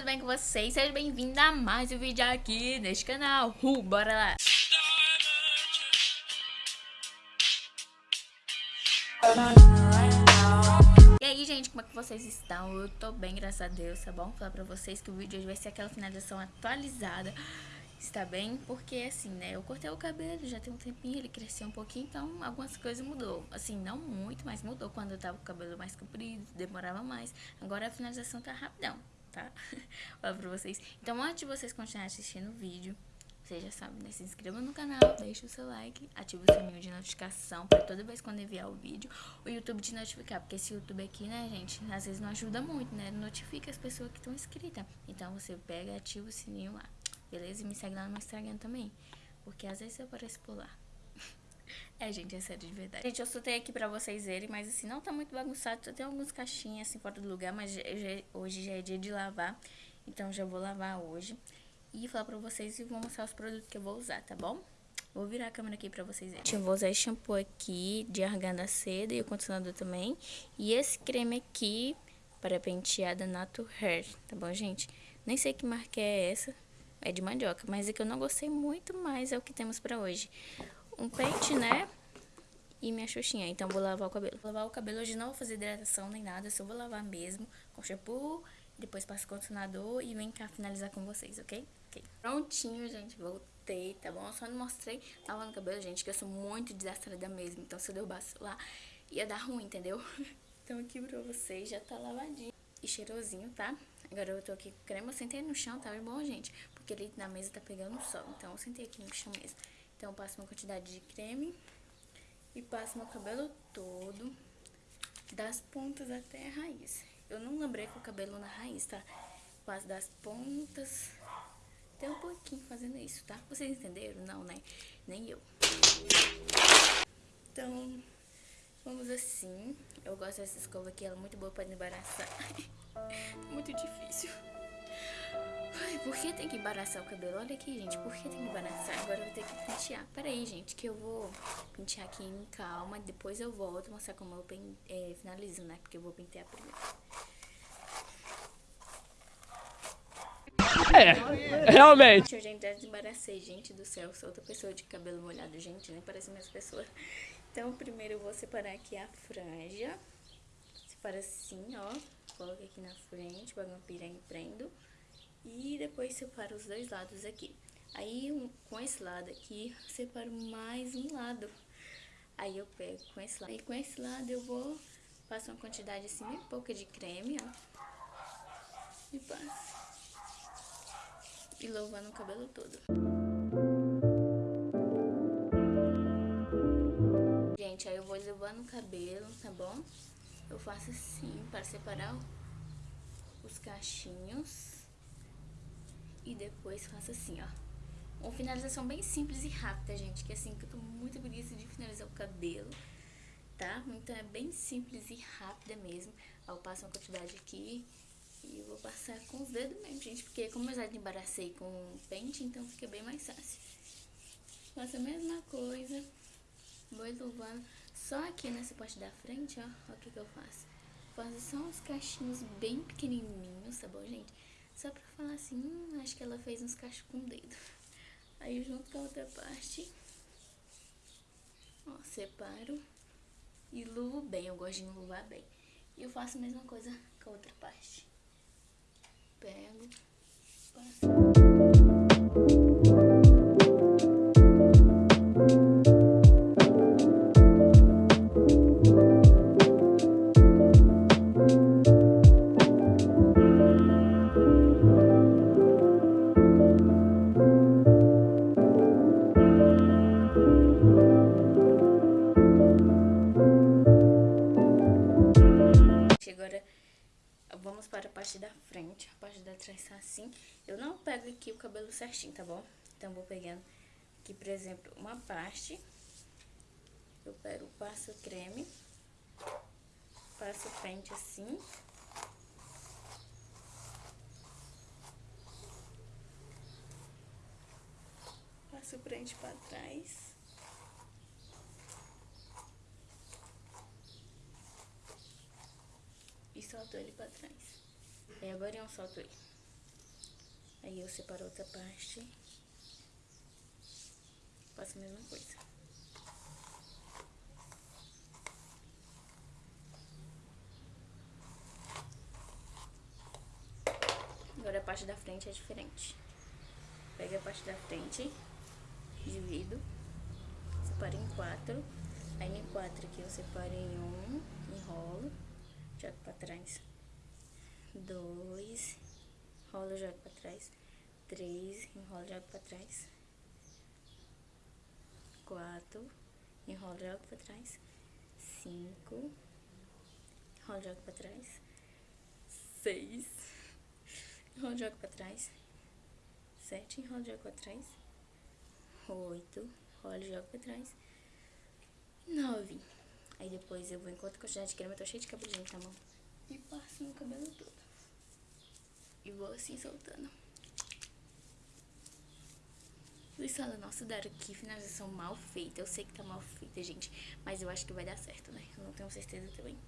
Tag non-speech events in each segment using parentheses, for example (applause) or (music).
tudo bem com vocês? Seja bem-vindo a mais um vídeo aqui neste canal. Uh, bora lá! E aí, gente, como é que vocês estão? Eu tô bem, graças a Deus, tá bom? Vou falar pra vocês que o vídeo hoje vai ser aquela finalização atualizada está bem, porque assim, né, eu cortei o cabelo, já tem um tempinho, ele cresceu um pouquinho, então algumas coisas mudou. Assim, não muito, mas mudou quando eu tava com o cabelo mais comprido, demorava mais. Agora a finalização tá rapidão, tá? (laughs) Fala pra vocês. Então, antes de vocês continuarem assistindo o vídeo, você já sabe, né? Se inscreva no canal, deixa o seu like, ativa o sininho de notificação para toda vez quando enviar o vídeo, o YouTube te notificar, porque esse YouTube aqui, né, gente, às vezes não ajuda muito, né? Notifica as pessoas que estão inscritas. Então, você pega e ativa o sininho lá beleza? E me segue lá no Instagram também, porque às vezes eu apareço por lá. É, gente, é sério, de verdade. Gente, eu soltei aqui pra vocês verem, mas assim, não tá muito bagunçado. Só tem algumas caixinhas assim fora do lugar, mas já, hoje já é dia de lavar. Então já vou lavar hoje. E falar pra vocês e vou mostrar os produtos que eu vou usar, tá bom? Vou virar a câmera aqui pra vocês verem. Eu vou usar esse shampoo aqui de argan da seda e o condicionador também. E esse creme aqui para penteada Nato Hair, tá bom, gente? Nem sei que marca é essa, é de mandioca, mas é que eu não gostei muito, mas é o que temos pra hoje. Um pente, né? E minha xuxinha, então vou lavar o cabelo. Vou lavar o cabelo hoje não vou fazer hidratação nem nada, só vou lavar mesmo com shampoo, depois passo condicionador e vem cá finalizar com vocês, ok? Prontinho, gente, voltei, tá bom? Eu só não mostrei lavando o cabelo, gente, que eu sou muito desastrada mesmo, então se eu derrubasse lá ia dar ruim, entendeu? (laughs) então aqui pra vocês já tá lavadinho e cheirosinho, tá? Agora eu tô aqui com creme, eu sentei no chão, tá bom, gente? Porque ali na mesa tá pegando sol, então eu sentei aqui no chão mesmo. Então passo uma quantidade de creme e passo meu cabelo todo, das pontas até a raiz. Eu não lembrei com o cabelo na raiz, tá? Passo das pontas até um pouquinho fazendo isso, tá? Vocês entenderam? Não, né? Nem eu. Então, vamos assim. Eu gosto dessa escova aqui, ela é muito boa pra embaraçar. (laughs) muito difícil. Ai, por que tem que embaraçar o cabelo? Olha aqui, gente, por que tem que embaraçar? Agora eu vou ter que pentear. Pera aí, gente, que eu vou pentear aqui em calma. Depois eu volto mostrar como eu pen... é, finalizo, né? Porque eu vou pentear primeiro. É, realmente. Eu já desembaracei, gente do céu. Sou outra pessoa de cabelo molhado, gente, nem parece a mesma pessoa. Então, primeiro eu vou separar aqui a franja. Separa assim, ó. Coloca aqui na frente, pega uma piranha e prendo. E depois separo os dois lados aqui. Aí, um, com esse lado aqui, separo mais um lado. Aí eu pego com esse lado. E com esse lado eu vou passar uma quantidade assim, bem pouca de creme, ó. E passo. E louvando o cabelo todo. Gente, aí eu vou levando o cabelo, tá bom? Eu faço assim, para separar os cachinhos. E depois faço assim, ó. Uma finalização bem simples e rápida, gente. Que assim, que eu tô muito preguiça de finalizar o cabelo, tá? Então é bem simples e rápida mesmo. Ó, eu passo uma quantidade aqui e vou passar com os dedos mesmo, gente. Porque como eu já embaracei com pente, então fica bem mais fácil. Faço a mesma coisa. Vou elevando. Só aqui nessa parte da frente, ó. Ó o que que eu faço. Faço só uns cachinhos bem pequenininhos, tá bom, gente? Só pra falar assim, hum, acho que ela fez uns cachos com o dedo. Aí junto com a outra parte, ó, separo e luvo bem. Eu gosto de luvar bem. E eu faço a mesma coisa com a outra parte. Pego, passo. Parte da frente, a parte da trás tá assim. Eu não pego aqui o cabelo certinho, tá bom? Então, vou pegando aqui, por exemplo, uma parte. Eu pego, passo creme. Passo o pente assim. Passo o pente pra trás. Ele pra trás. E agora eu solto ele. Aí eu separo outra parte. Faço a mesma coisa. Agora a parte da frente é diferente. Pega a parte da frente, divido, separo em quatro. Aí em quatro aqui eu separo em um, enrolo, jogo pra trás. Dois, enrolo, jogo pra trás. Três, enrolo, jogo pra trás. Quatro, enrolo, jogo pra trás. Cinco, enrolo, jogo pra trás. Seis, enrolo, jogo pra trás. Sete, enrolo, jogo pra trás. Oito, enrolo, jogo pra trás. Nove. Aí depois eu vou, enquanto a quantidade de creme, eu tô cheia de cabelinho na mão. E passo no cabelo todo. E vou assim soltando. Luiz fala, nossa, Dara, que finalização mal feita. Eu sei que tá mal feita, gente. Mas eu acho que vai dar certo, né? Eu não tenho certeza também.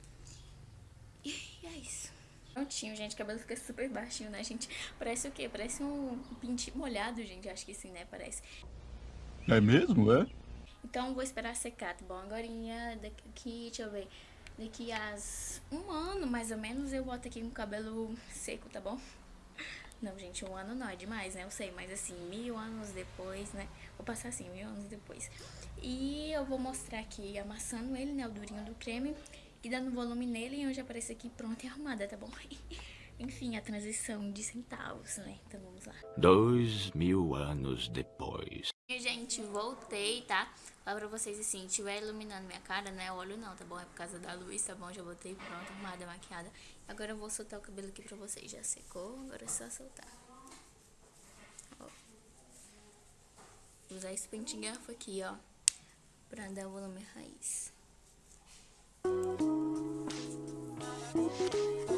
E é isso. Prontinho, gente. O cabelo fica super baixinho, né, gente? Parece o quê? Parece um pintinho molhado, gente. Acho que sim, né? Parece. É mesmo, é? Então, vou esperar secar, tá bom? Agora, daqui, deixa eu ver, daqui a um ano, mais ou menos, eu boto aqui com o cabelo seco, tá bom? Não, gente, um ano não é demais, né? Eu sei, mas assim, mil anos depois, né? Vou passar assim, mil anos depois. E eu vou mostrar aqui amassando ele, né? O durinho do creme e dando volume nele e hoje aparece aqui pronta e arrumada, tá bom? (laughs) Enfim, a transição de centavos, né? Então vamos lá. Dois mil anos depois. Gente, voltei, tá? Lá pra vocês, assim, estiver iluminando minha cara, né? Olho não, tá bom? É por causa da luz, tá bom? Já botei pronta, arrumada, maquiada. Agora eu vou soltar o cabelo aqui pra vocês. Já secou, agora é só soltar. Ó. Vou usar esse pente garfo aqui, ó. Pra dar volume raiz. Prontinho,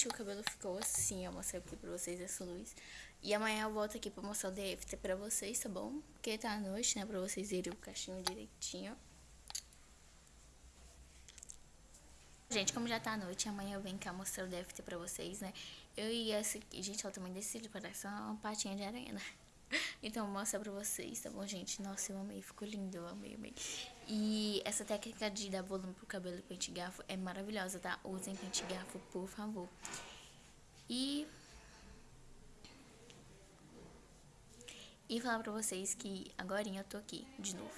gente, o cabelo ficou assim, eu mostrei aqui pra vocês essa luz. E amanhã eu volto aqui pra mostrar o DFT pra vocês, tá bom? Porque tá à noite, né, pra vocês verem o cachinho direitinho. Gente, como já tá à noite, amanhã eu venho cá mostrar o DFT pra vocês, né? Eu e essa gente, ela também decidi, parece uma patinha de aranha, né? (laughs) Então, vou mostrar pra vocês, tá bom, gente? Nossa, eu amei, ficou lindo, eu amei, amei. E essa técnica de dar volume pro cabelo e pente garfo é maravilhosa, tá? Usem pente garfo, por favor. E... E falar pra vocês que agora eu tô aqui, de novo.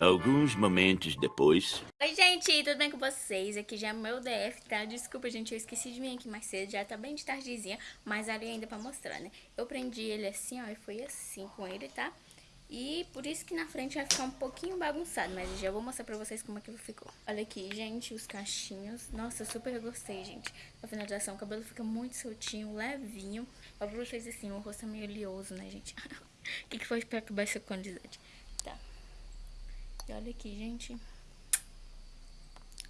Alguns momentos depois. Oi, gente, tudo bem com vocês? Aqui já é meu DF, tá? Desculpa, gente, eu esqueci de vir aqui mais cedo, já tá bem de tardezinha, mas ali ainda pra mostrar, né? Eu prendi ele assim, ó, e foi assim com ele, tá? E por isso que na frente vai ficar um pouquinho bagunçado, mas já vou mostrar pra vocês como é que ficou. Olha aqui, gente, os cachinhos. Nossa, eu super gostei, gente. Na finalização, o cabelo fica muito soltinho, levinho. Ó, pra vocês assim, o rosto é meio oleoso, né, gente? O (laughs) que, que foi pra acabar essa quantidade? Tá. E olha aqui, gente.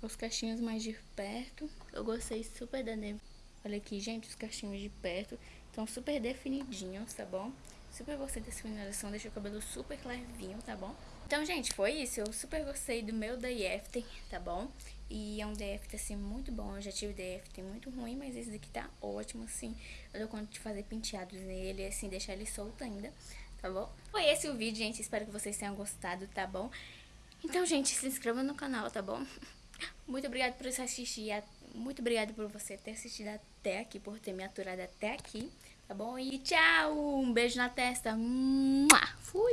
Os cachinhos mais de perto. Eu gostei super da... Olha aqui, gente, os cachinhos de perto. Estão super definidinhos, tá bom? Super gostei dessa finalização, deixa o cabelo super levinho, tá bom? Então, gente, foi isso. Eu super gostei do meu DFT, tá bom? E é um DFT, assim, muito bom. Eu já tive DFT muito ruim, mas esse daqui tá ótimo, assim. Eu dou conta de fazer penteados nele, assim, deixar ele solto ainda, tá bom? Foi esse o vídeo, gente. Espero que vocês tenham gostado, tá bom? Então, gente, se inscreva no canal, tá bom? (laughs) Muito obrigada por assistir. Muito obrigada por você ter assistido até aqui, por ter me aturado até aqui, tá bom? E tchau! Um beijo na testa. Fui!